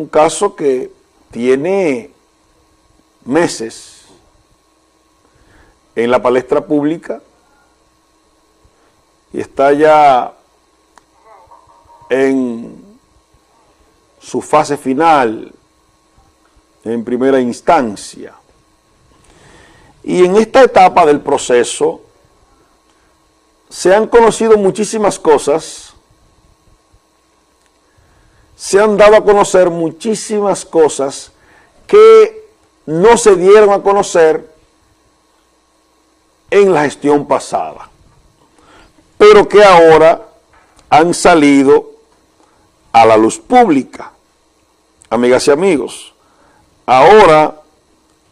un caso que tiene meses en la palestra pública y está ya en su fase final, en primera instancia. Y en esta etapa del proceso se han conocido muchísimas cosas, se han dado a conocer muchísimas cosas que no se dieron a conocer en la gestión pasada, pero que ahora han salido a la luz pública. Amigas y amigos, ahora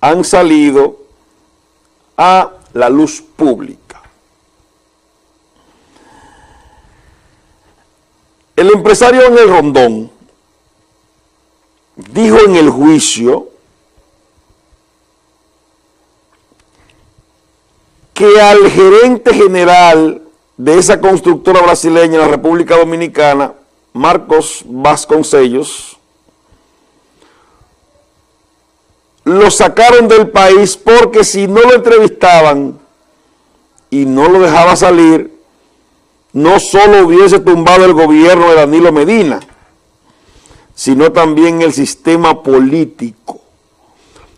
han salido a la luz pública. El empresario en el Rondón dijo en el juicio que al gerente general de esa constructora brasileña en la República Dominicana, Marcos Vasconcellos, lo sacaron del país porque si no lo entrevistaban y no lo dejaba salir, no solo hubiese tumbado el gobierno de Danilo Medina, sino también el sistema político.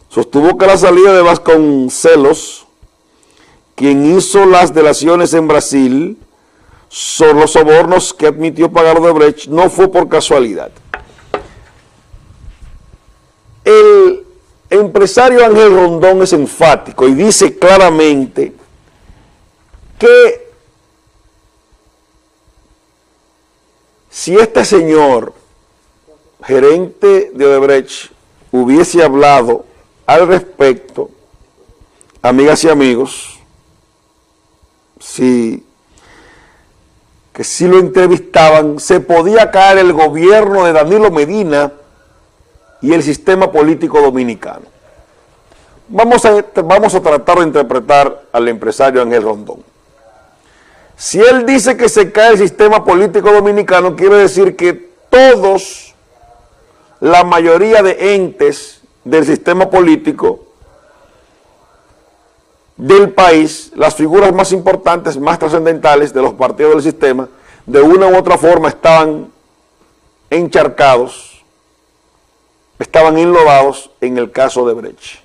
Sostuvo que la salida de Vasconcelos, quien hizo las delaciones en Brasil, son los sobornos que admitió pagar Odebrecht, no fue por casualidad. El empresario Ángel Rondón es enfático y dice claramente que si este señor, gerente de Odebrecht, hubiese hablado al respecto, amigas y amigos, si que si lo entrevistaban, se podía caer el gobierno de Danilo Medina y el sistema político dominicano. Vamos a, vamos a tratar de interpretar al empresario Ángel Rondón. Si él dice que se cae el sistema político dominicano, quiere decir que todos, la mayoría de entes del sistema político del país, las figuras más importantes, más trascendentales de los partidos del sistema, de una u otra forma estaban encharcados, estaban enlodados en el caso de Brecht.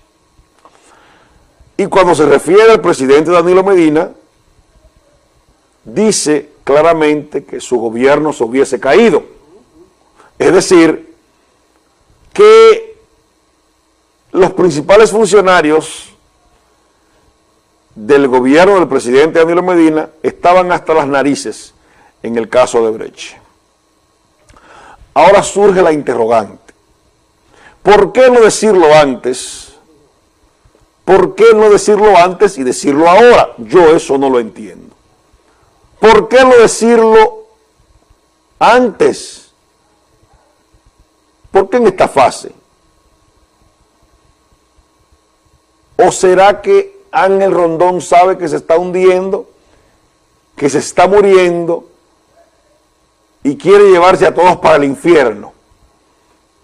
Y cuando se refiere al presidente Danilo Medina, dice claramente que su gobierno se hubiese caído. Es decir, que los principales funcionarios del gobierno del presidente Danilo Medina estaban hasta las narices en el caso de Brecht. Ahora surge la interrogante. ¿Por qué no decirlo antes? ¿Por qué no decirlo antes y decirlo ahora? Yo eso no lo entiendo. ¿Por qué no decirlo antes? ¿Por qué en esta fase? ¿O será que Ángel Rondón sabe que se está hundiendo, que se está muriendo y quiere llevarse a todos para el infierno.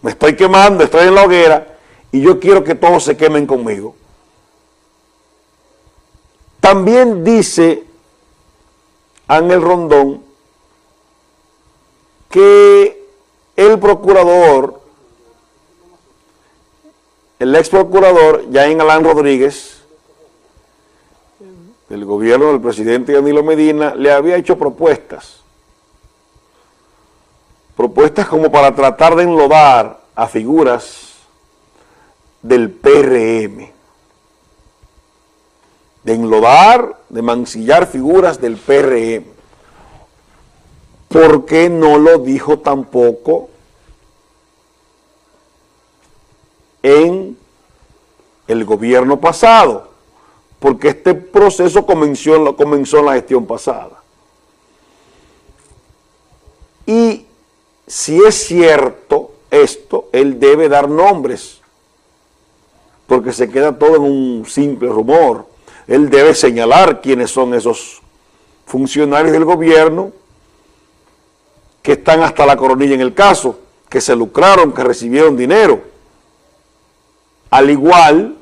Me estoy quemando, estoy en la hoguera y yo quiero que todos se quemen conmigo. También dice Ángel Rondón que el procurador, el ex procurador Jaén Alán Rodríguez, el gobierno del presidente Danilo Medina le había hecho propuestas, propuestas como para tratar de enlodar a figuras del PRM, de enlodar, de mancillar figuras del PRM. ¿Por qué no lo dijo tampoco en el gobierno pasado? porque este proceso comenzó, comenzó en la gestión pasada. Y si es cierto esto, él debe dar nombres, porque se queda todo en un simple rumor. Él debe señalar quiénes son esos funcionarios del gobierno que están hasta la coronilla en el caso, que se lucraron, que recibieron dinero. Al igual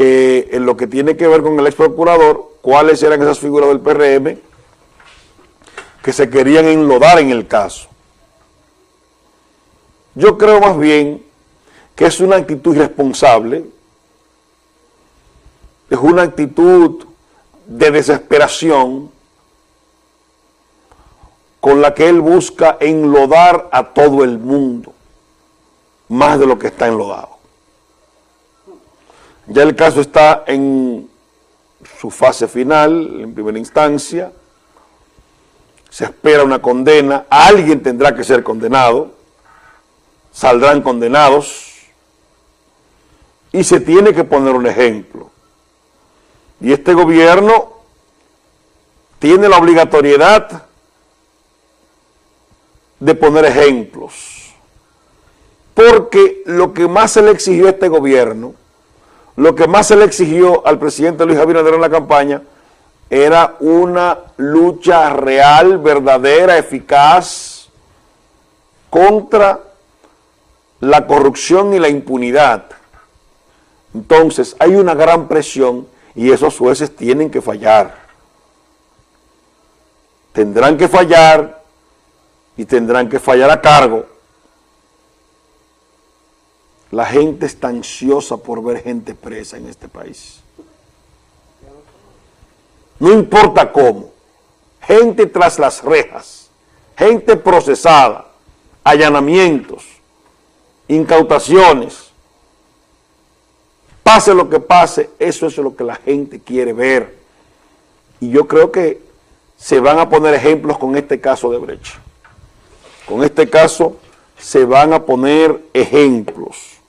en lo que tiene que ver con el ex procurador, cuáles eran esas figuras del PRM que se querían enlodar en el caso. Yo creo más bien que es una actitud irresponsable, es una actitud de desesperación con la que él busca enlodar a todo el mundo, más de lo que está enlodado. Ya el caso está en su fase final, en primera instancia, se espera una condena, alguien tendrá que ser condenado, saldrán condenados, y se tiene que poner un ejemplo. Y este gobierno tiene la obligatoriedad de poner ejemplos. Porque lo que más se le exigió a este gobierno, lo que más se le exigió al presidente Luis Abinader en la campaña, era una lucha real, verdadera, eficaz, contra la corrupción y la impunidad. Entonces, hay una gran presión y esos jueces tienen que fallar. Tendrán que fallar y tendrán que fallar a cargo. La gente está ansiosa por ver gente presa en este país. No importa cómo. Gente tras las rejas, gente procesada, allanamientos, incautaciones. Pase lo que pase, eso es lo que la gente quiere ver. Y yo creo que se van a poner ejemplos con este caso de Brecha. Con este caso se van a poner ejemplos.